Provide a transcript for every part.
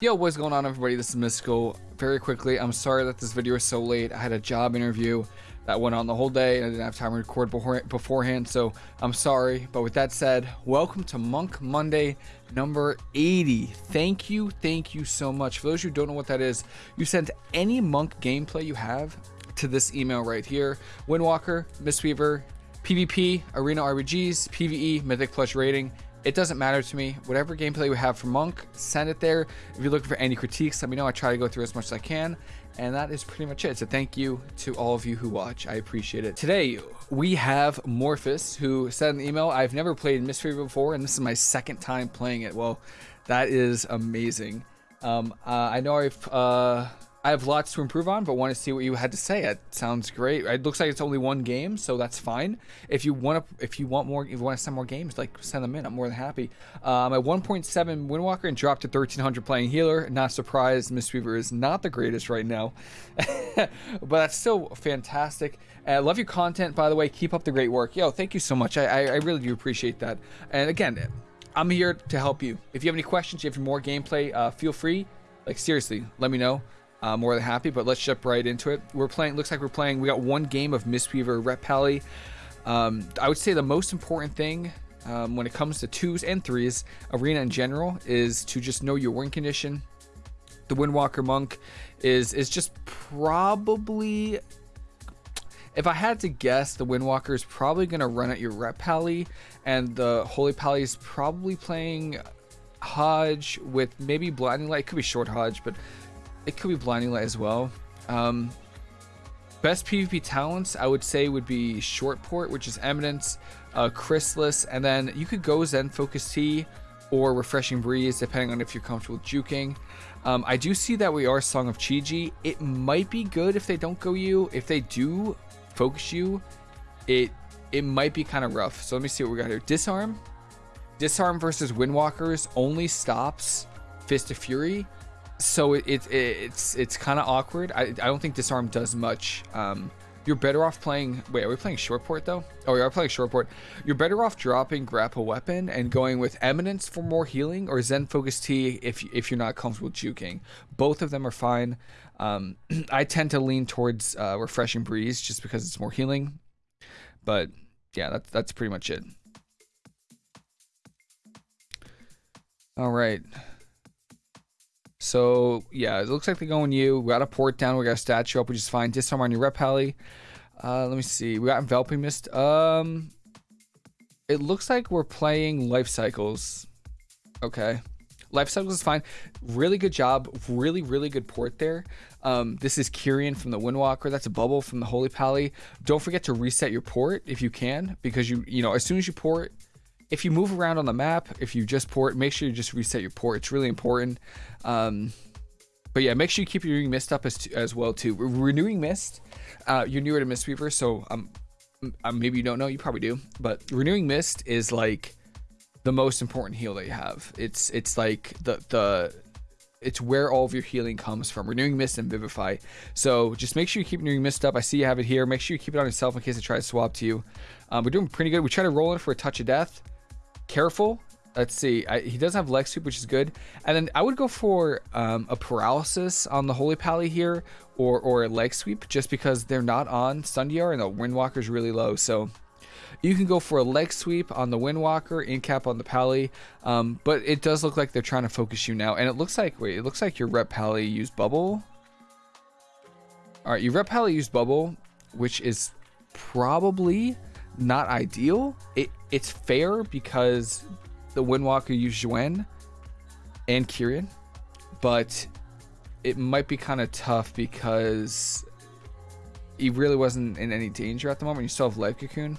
Yo, what's going on everybody? This is Mystical. Very quickly, I'm sorry that this video is so late. I had a job interview that went on the whole day and I didn't have time to record before, beforehand, so I'm sorry. But with that said, welcome to Monk Monday number 80. Thank you, thank you so much. For those who don't know what that is, you send any Monk gameplay you have to this email right here. Windwalker, Mistweaver, PvP, Arena RBGs, PvE, Mythic Plus rating, it doesn't matter to me. Whatever gameplay we have for Monk, send it there. If you're looking for any critiques, let me know. I try to go through as much as I can. And that is pretty much it. So thank you to all of you who watch. I appreciate it. Today, we have Morphus, who said an email, I've never played Mystery before, and this is my second time playing it. Well, that is amazing. Um, uh, I know I've... Uh, I have lots to improve on, but want to see what you had to say. It sounds great. It looks like it's only one game, so that's fine. If you want to, if you want more, if you want to send more games, like send them in. I'm more than happy. Um, at 1.7 Windwalker and dropped to 1300 playing healer. Not surprised, Mistweaver is not the greatest right now, but that's still fantastic. Uh, love your content, by the way. Keep up the great work. Yo, thank you so much. I, I, I really do appreciate that. And again, I'm here to help you. If you have any questions, if you have more gameplay, uh, feel free. Like seriously, let me know uh, more than happy. But let's jump right into it. We're playing. Looks like we're playing. We got one game of Mistweaver Ret Pally. Um, I would say the most important thing um, when it comes to twos and threes, arena in general, is to just know your win condition. The Windwalker Monk is is just probably. If I had to guess, the Windwalker is probably going to run at your Ret Pally, and the Holy Pally is probably playing Hodge with maybe Blinding Light. It could be Short Hodge, but it could be Blinding Light as well. Um, best PvP talents, I would say, would be Short Port, which is Eminence, uh, Chrysalis, and then you could go Zen Focus Tea or Refreshing Breeze, depending on if you're comfortable juking. Um, I do see that we are Song of Chi-Ji. It might be good if they don't go you. If they do focus you, it it might be kind of rough. So let me see what we got here. Disarm. Disarm versus Windwalkers only stops Fist of Fury so it, it it's it's kind of awkward. I, I don't think disarm does much. Um, you're better off playing. Wait, are we playing short port though? Oh, we are playing short port. You're better off dropping grapple weapon and going with eminence for more healing, or Zen focus Tea if if you're not comfortable juking. Both of them are fine. Um, I tend to lean towards uh, refreshing breeze just because it's more healing. But yeah, that's that's pretty much it. All right. So yeah, it looks like they're going you. We got a port down. We got a statue up, which is fine. Disarm on your ret pally. Uh, let me see. We got enveloping mist. Um, it looks like we're playing life cycles. Okay. Life cycles is fine. Really good job. Really, really good port there. Um, this is Kyrian from the Windwalker. That's a bubble from the Holy Pally. Don't forget to reset your port if you can, because you, you know, as soon as you port, if you move around on the map, if you just port, make sure you just reset your port. It's really important. Um, but yeah, make sure you keep your mist up as, as well too. Renewing mist, uh, you're newer to Mistweaver, so um, um, maybe you don't know, you probably do. But renewing mist is like the most important heal that you have. It's it's like the the it's where all of your healing comes from. Renewing Mist and Vivify. So just make sure you keep Renewing Mist up. I see you have it here. Make sure you keep it on yourself in case it tries to swap to you. Um, we're doing pretty good. We try to roll in for a touch of death careful. Let's see. I, he does have leg sweep, which is good. And then I would go for um, a paralysis on the Holy Pally here, or or a leg sweep, just because they're not on stun DR and the Windwalker is really low. So you can go for a leg sweep on the Windwalker, in cap on the Pally. Um, but it does look like they're trying to focus you now, and it looks like wait, it looks like your Ret Pally used bubble. All right, your Ret Pally used bubble, which is probably not ideal. It it's fair because the Windwalker used Xuen and Kyrian, but it might be kind of tough because he really wasn't in any danger at the moment. You still have Life Cocoon.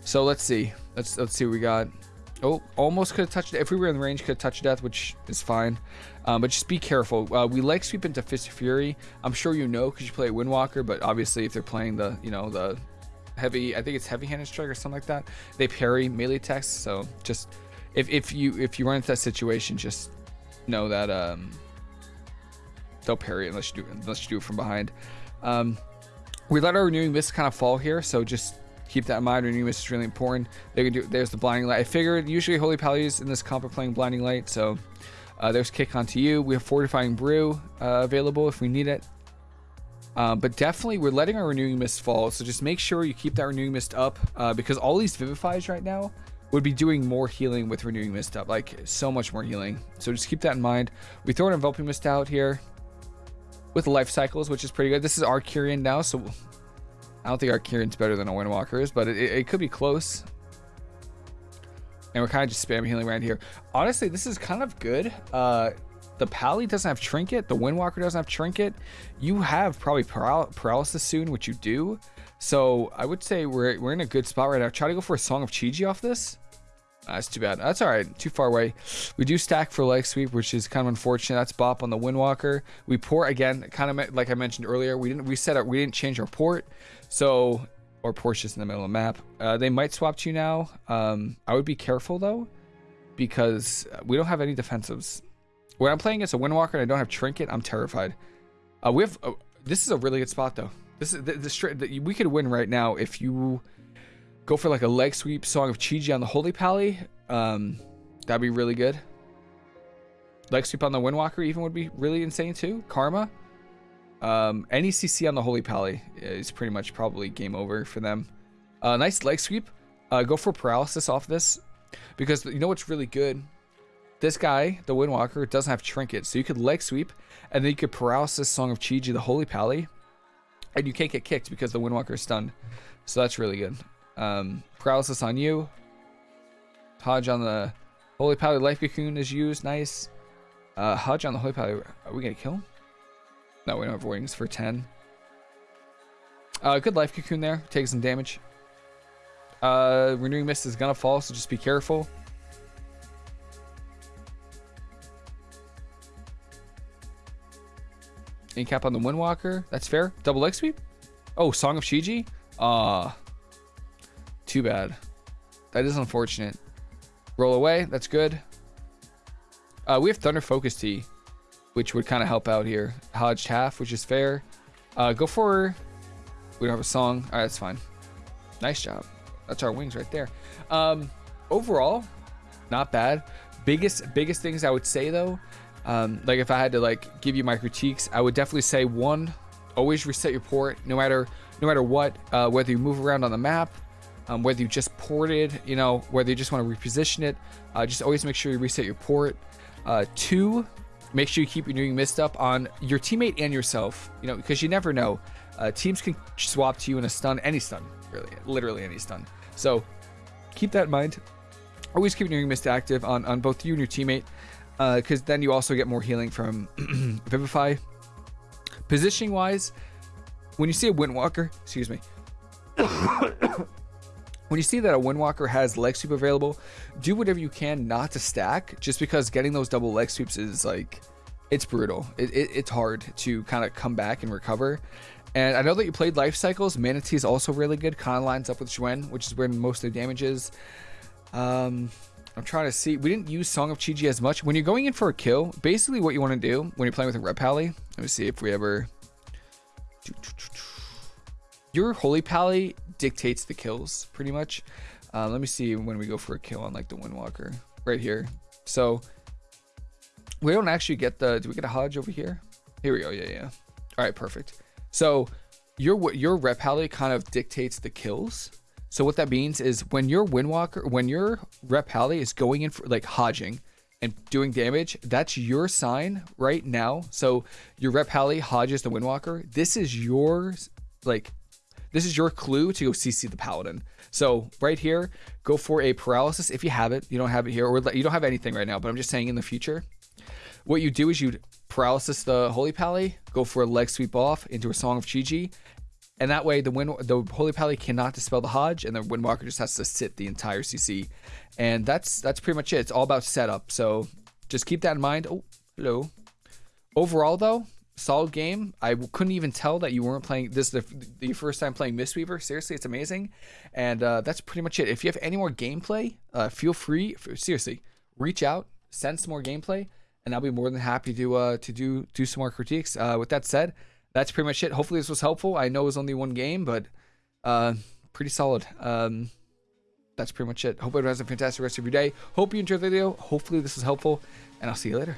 So let's see. Let's let's see what we got. Oh, almost could have touched it. If we were in the range, could have touched death, which is fine. Um, but just be careful. Uh, we like sweep into Fist of Fury. I'm sure you know because you play Windwalker, but obviously if they're playing the, you know, the heavy I think it's heavy handed strike or something like that. They parry melee attacks, so just if, if you if you run into that situation, just know that um they'll parry unless you do unless you do it from behind. Um, we let our renewing mist kind of fall here, so just keep that in mind. Renewing mist is really important. They can do there's the blinding light. I figured usually holy pallies in this comp are playing blinding light, so Uh, there's Kick Onto You. We have Fortifying Brew uh, available if we need it. Uh, but definitely, we're letting our Renewing Mist fall. So just make sure you keep that Renewing Mist up uh, because all these Vivifies right now would be doing more healing with Renewing Mist up. Like, so much more healing. So just keep that in mind. We throw an Enveloping Mist out here with Life Cycles, which is pretty good. This is Arcurian now, so I don't think Arcurian's better than a Windwalker is, but it, it could be close. And we're kind of just spam healing around here. Honestly, this is kind of good. Uh, the Pally doesn't have Trinket. The Windwalker doesn't have Trinket. You have probably paral Paralysis soon, which you do. So I would say we're, we're in a good spot right now. Try to go for a Song of Chi-Ji off this. That's too bad. That's all right. Too far away. We do stack for leg sweep, which is kind of unfortunate. That's bop on the Windwalker. We port again, kind of like I mentioned earlier. We didn't reset our, we didn't change our port, so or port's just in the middle of the map. Uh, they might swap to you now. Um, I would be careful though, because we don't have any defensives. When I'm playing against a Windwalker and I don't have Trinket, I'm terrified. Uh, we have. Uh, this is a really good spot though. This is the. The, we could win right now if you go for like a leg sweep Song of Chi-Ji on the Holy Pally. Um, that'd be really good. Leg sweep on the Windwalker even would be really insane too. Karma. Um, any CC on the Holy Pally is pretty much probably game over for them. Uh, nice leg sweep. Uh, go for paralysis off this because you know what's really good. This guy, the Windwalker, doesn't have trinket, so you could leg sweep and then you could paralysis Song of Chi-Ji, the Holy Pally, and you can't get kicked because the Windwalker is stunned. So that's really good. Um, paralysis on you. Hodge on the Holy Pally Life Cocoon is used. Nice. Uh, Hodge on the Holy Pally. Are we going to kill him? No, we don't have wings for 10. Uh, good Life Cocoon there. Take some damage. Uh, Renewing Mist is going to fall, so just be careful. Incap on the Windwalker. That's fair. Double leg sweep. Oh, Song of Chi-Ji. Ah, uh, too bad. That is unfortunate. Roll away. That's good. Uh, we have Thunder Focus Tea, which would kind of help out here. Hodged half, which is fair. Uh, go for... We don't have a song. All right, that's fine. Nice job. That's our wings right there. Um, overall, not bad. Biggest biggest things I would say though, um, like if I had to like give you my critiques, I would definitely say one, always reset your port, no matter no matter what, uh, whether you move around on the map, um, whether you just ported, you know, whether you just want to reposition it, uh, just always make sure you reset your port. Uh, two, make sure you keep renewing mist up on your teammate and yourself, you know, because you never know. Uh, teams can swap to you in a stun, any stun, really, literally any stun. So keep that in mind. Always keep renewing mist active on, on both you and your teammate, because uh, then you also get more healing from Vivify. Positioning wise, when you see a Windwalker, excuse me, when you see that a Windwalker has leg sweep available, do whatever you can not to stack, just because getting those double leg sweeps is like, it's brutal. It, it, it's hard to kind of come back and recover. And I know that you played Life Cycles. Mana Tea is also really good. Kind of lines up with Xuen, which is where most of the damage is. Um, I'm trying to see. We didn't use Song of Chi-Ji as much. When you're going in for a kill, basically what you want to do when you're playing with a Ret Pally, let me see if we ever... Your Holy Pally dictates the kills pretty much. Uh, let me see when we go for a kill on like the Windwalker right here. So we don't actually get the, do we get a Hodge over here? Here we go. Yeah, yeah. All right, perfect. So your, your Ret Pally kind of dictates the kills. So what that means is when your Windwalker, when your Ret Pally is going in for like hodging and doing damage, that's your sign right now. So your Rep Pally hodges the Windwalker. This is your like this is your clue to go CC the Paladin. So right here, go for a paralysis if you have it. You don't have it here, or you don't have anything right now, but I'm just saying in the future. What you do is you paralysis the Holy Pally, go for a leg sweep off into a Song of Chi-Ji, and that way the wind the Holy Pally cannot dispel the Hodge, and the Windwalker just has to sit the entire CC. And that's that's pretty much it. It's all about setup. So just keep that in mind. Oh, hello. Overall though, solid game. I couldn't even tell that you weren't playing this the, the first time playing Mistweaver. Seriously, it's amazing. And uh, that's pretty much it. If you have any more gameplay, uh, feel free. Seriously, reach out, send some more gameplay, and I'll be more than happy to uh, to do do some more critiques. Uh, with that said, that's pretty much it. Hopefully, this was helpful. I know it was only one game, but uh, pretty solid. Um, that's pretty much it. Hope everyone has a fantastic rest of your day. Hope you enjoyed the video. Hopefully, this was helpful, and I'll see you later.